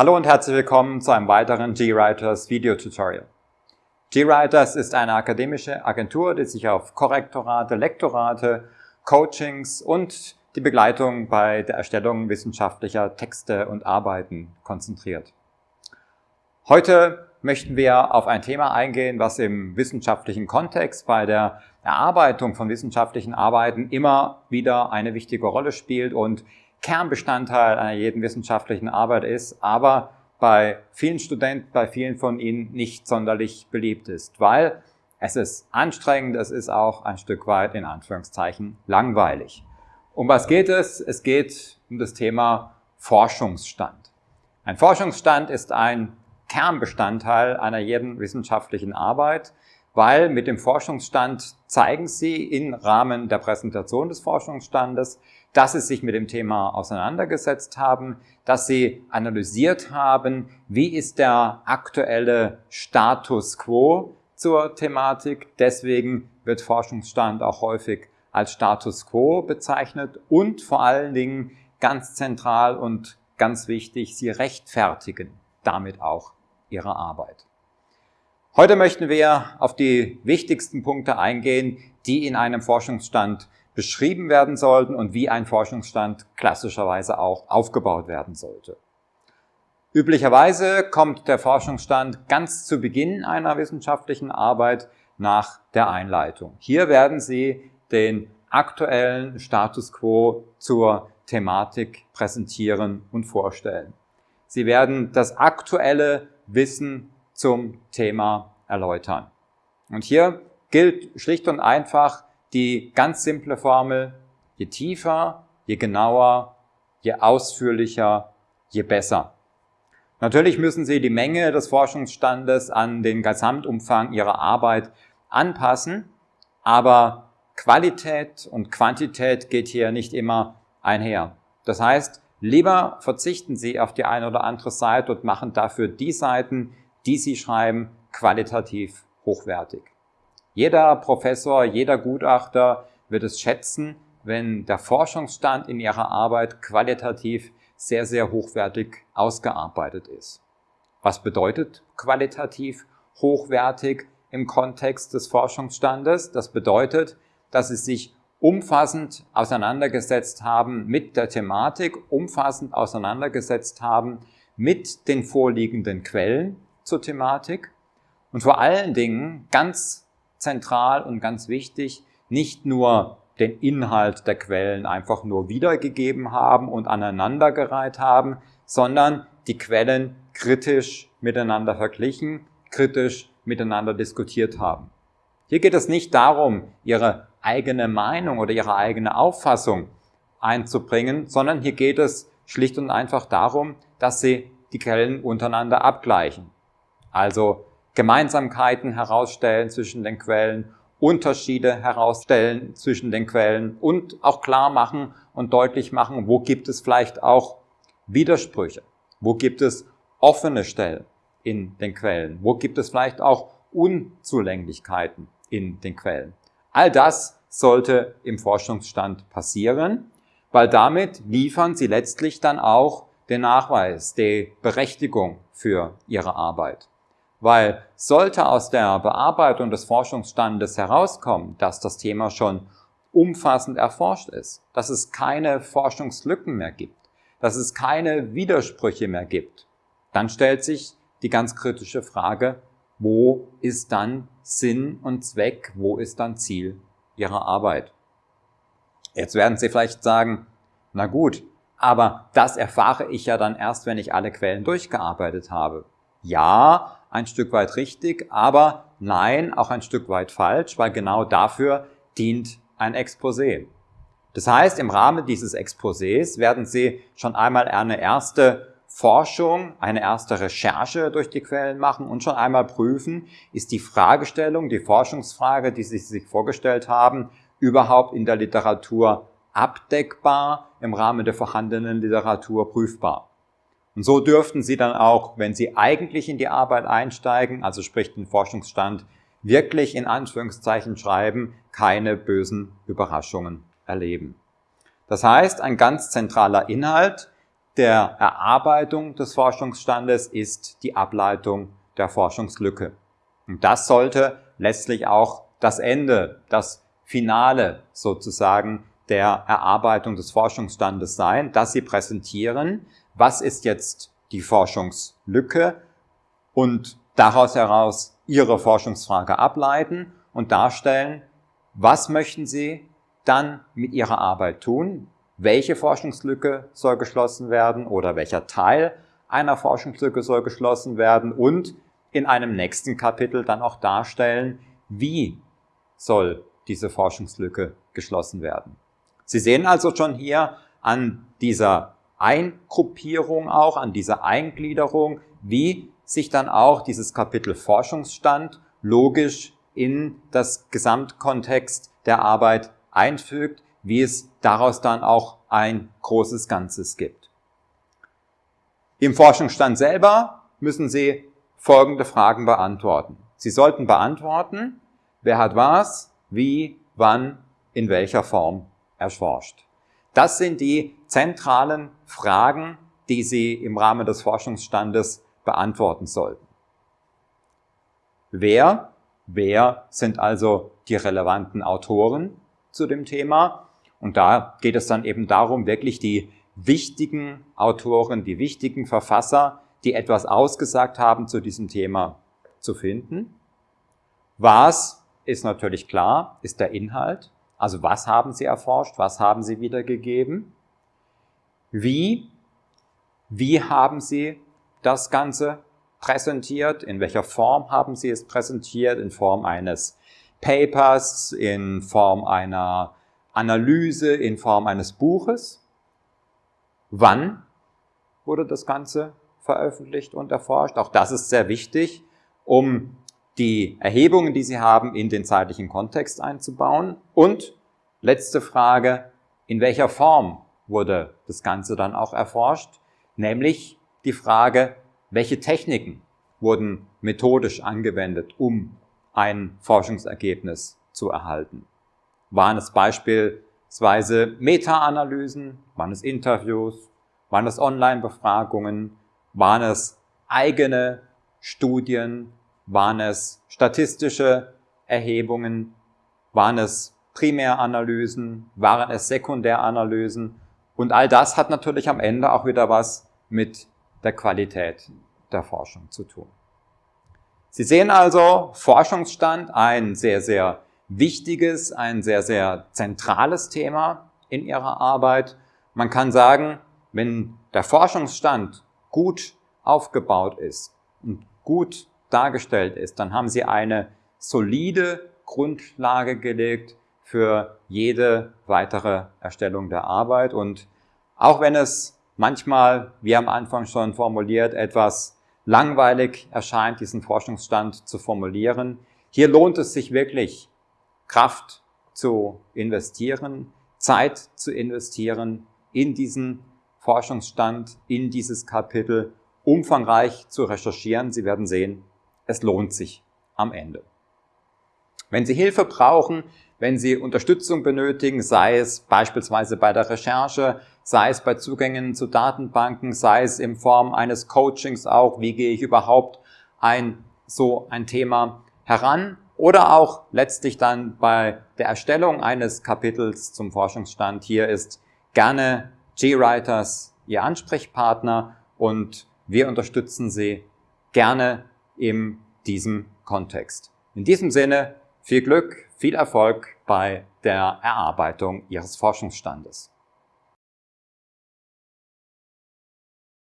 Hallo und herzlich willkommen zu einem weiteren GWriters Video Tutorial. GWriters ist eine akademische Agentur, die sich auf Korrektorate, Lektorate, Coachings und die Begleitung bei der Erstellung wissenschaftlicher Texte und Arbeiten konzentriert. Heute möchten wir auf ein Thema eingehen, was im wissenschaftlichen Kontext bei der Erarbeitung von wissenschaftlichen Arbeiten immer wieder eine wichtige Rolle spielt und Kernbestandteil einer jeden wissenschaftlichen Arbeit ist, aber bei vielen Studenten, bei vielen von ihnen nicht sonderlich beliebt ist, weil es ist anstrengend, es ist auch ein Stück weit in Anführungszeichen langweilig. Um was geht es? Es geht um das Thema Forschungsstand. Ein Forschungsstand ist ein Kernbestandteil einer jeden wissenschaftlichen Arbeit, weil mit dem Forschungsstand zeigen Sie im Rahmen der Präsentation des Forschungsstandes, dass Sie sich mit dem Thema auseinandergesetzt haben, dass Sie analysiert haben, wie ist der aktuelle Status quo zur Thematik. Deswegen wird Forschungsstand auch häufig als Status quo bezeichnet und vor allen Dingen ganz zentral und ganz wichtig, Sie rechtfertigen damit auch Ihre Arbeit. Heute möchten wir auf die wichtigsten Punkte eingehen, die in einem Forschungsstand beschrieben werden sollten und wie ein Forschungsstand klassischerweise auch aufgebaut werden sollte. Üblicherweise kommt der Forschungsstand ganz zu Beginn einer wissenschaftlichen Arbeit nach der Einleitung. Hier werden Sie den aktuellen Status quo zur Thematik präsentieren und vorstellen. Sie werden das aktuelle Wissen zum Thema erläutern. Und hier gilt schlicht und einfach die ganz simple Formel, je tiefer, je genauer, je ausführlicher, je besser. Natürlich müssen Sie die Menge des Forschungsstandes an den Gesamtumfang Ihrer Arbeit anpassen, aber Qualität und Quantität geht hier nicht immer einher. Das heißt, lieber verzichten Sie auf die eine oder andere Seite und machen dafür die Seiten, die Sie schreiben, qualitativ hochwertig. Jeder Professor, jeder Gutachter wird es schätzen, wenn der Forschungsstand in ihrer Arbeit qualitativ sehr, sehr hochwertig ausgearbeitet ist. Was bedeutet qualitativ hochwertig im Kontext des Forschungsstandes? Das bedeutet, dass sie sich umfassend auseinandergesetzt haben mit der Thematik, umfassend auseinandergesetzt haben mit den vorliegenden Quellen, zur Thematik und vor allen Dingen ganz zentral und ganz wichtig, nicht nur den Inhalt der Quellen einfach nur wiedergegeben haben und aneinandergereiht haben, sondern die Quellen kritisch miteinander verglichen, kritisch miteinander diskutiert haben. Hier geht es nicht darum, ihre eigene Meinung oder ihre eigene Auffassung einzubringen, sondern hier geht es schlicht und einfach darum, dass sie die Quellen untereinander abgleichen. Also Gemeinsamkeiten herausstellen zwischen den Quellen, Unterschiede herausstellen zwischen den Quellen und auch klar machen und deutlich machen, wo gibt es vielleicht auch Widersprüche, wo gibt es offene Stellen in den Quellen, wo gibt es vielleicht auch Unzulänglichkeiten in den Quellen. All das sollte im Forschungsstand passieren, weil damit liefern Sie letztlich dann auch den Nachweis, die Berechtigung für Ihre Arbeit. Weil sollte aus der Bearbeitung des Forschungsstandes herauskommen, dass das Thema schon umfassend erforscht ist, dass es keine Forschungslücken mehr gibt, dass es keine Widersprüche mehr gibt, dann stellt sich die ganz kritische Frage, wo ist dann Sinn und Zweck, wo ist dann Ziel Ihrer Arbeit? Jetzt werden Sie vielleicht sagen, na gut, aber das erfahre ich ja dann erst, wenn ich alle Quellen durchgearbeitet habe. Ja, ein Stück weit richtig, aber nein, auch ein Stück weit falsch, weil genau dafür dient ein Exposé. Das heißt, im Rahmen dieses Exposés werden Sie schon einmal eine erste Forschung, eine erste Recherche durch die Quellen machen und schon einmal prüfen, ist die Fragestellung, die Forschungsfrage, die Sie sich vorgestellt haben, überhaupt in der Literatur abdeckbar, im Rahmen der vorhandenen Literatur prüfbar. Und so dürften Sie dann auch, wenn Sie eigentlich in die Arbeit einsteigen, also sprich den Forschungsstand, wirklich in Anführungszeichen schreiben, keine bösen Überraschungen erleben. Das heißt, ein ganz zentraler Inhalt der Erarbeitung des Forschungsstandes ist die Ableitung der Forschungslücke. Und das sollte letztlich auch das Ende, das Finale sozusagen der Erarbeitung des Forschungsstandes sein, dass Sie präsentieren, was ist jetzt die Forschungslücke? Und daraus heraus Ihre Forschungsfrage ableiten und darstellen, was möchten Sie dann mit Ihrer Arbeit tun, welche Forschungslücke soll geschlossen werden oder welcher Teil einer Forschungslücke soll geschlossen werden? Und in einem nächsten Kapitel dann auch darstellen, wie soll diese Forschungslücke geschlossen werden. Sie sehen also schon hier an dieser Eingruppierung auch, an dieser Eingliederung, wie sich dann auch dieses Kapitel Forschungsstand logisch in das Gesamtkontext der Arbeit einfügt, wie es daraus dann auch ein großes Ganzes gibt. Im Forschungsstand selber müssen Sie folgende Fragen beantworten. Sie sollten beantworten, wer hat was, wie, wann, in welcher Form erforscht. Das sind die zentralen Fragen, die Sie im Rahmen des Forschungsstandes beantworten sollten. Wer, wer sind also die relevanten Autoren zu dem Thema? Und da geht es dann eben darum, wirklich die wichtigen Autoren, die wichtigen Verfasser, die etwas ausgesagt haben zu diesem Thema zu finden. Was ist natürlich klar, ist der Inhalt. Also was haben Sie erforscht, was haben Sie wiedergegeben? Wie, wie haben Sie das Ganze präsentiert? In welcher Form haben Sie es präsentiert? In Form eines Papers, in Form einer Analyse, in Form eines Buches? Wann wurde das Ganze veröffentlicht und erforscht? Auch das ist sehr wichtig, um die Erhebungen, die Sie haben, in den zeitlichen Kontext einzubauen. Und letzte Frage, in welcher Form wurde das Ganze dann auch erforscht? Nämlich die Frage, welche Techniken wurden methodisch angewendet, um ein Forschungsergebnis zu erhalten? Waren es beispielsweise Meta-Analysen? Waren es Interviews? Waren es Online-Befragungen? Waren es eigene Studien? Waren es statistische Erhebungen? Waren es Primäranalysen? Waren es Sekundäranalysen? Und all das hat natürlich am Ende auch wieder was mit der Qualität der Forschung zu tun. Sie sehen also Forschungsstand, ein sehr, sehr wichtiges, ein sehr, sehr zentrales Thema in Ihrer Arbeit. Man kann sagen, wenn der Forschungsstand gut aufgebaut ist und gut dargestellt ist, dann haben Sie eine solide Grundlage gelegt für jede weitere Erstellung der Arbeit. Und auch wenn es manchmal, wie am Anfang schon formuliert, etwas langweilig erscheint, diesen Forschungsstand zu formulieren, hier lohnt es sich wirklich, Kraft zu investieren, Zeit zu investieren in diesen Forschungsstand, in dieses Kapitel, umfangreich zu recherchieren. Sie werden sehen, es lohnt sich am Ende. Wenn Sie Hilfe brauchen, wenn Sie Unterstützung benötigen, sei es beispielsweise bei der Recherche, sei es bei Zugängen zu Datenbanken, sei es in Form eines Coachings auch, wie gehe ich überhaupt ein so ein Thema heran oder auch letztlich dann bei der Erstellung eines Kapitels zum Forschungsstand. Hier ist gerne G-Writers Ihr Ansprechpartner und wir unterstützen Sie gerne in diesem Kontext. In diesem Sinne viel Glück, viel Erfolg bei der Erarbeitung Ihres Forschungsstandes.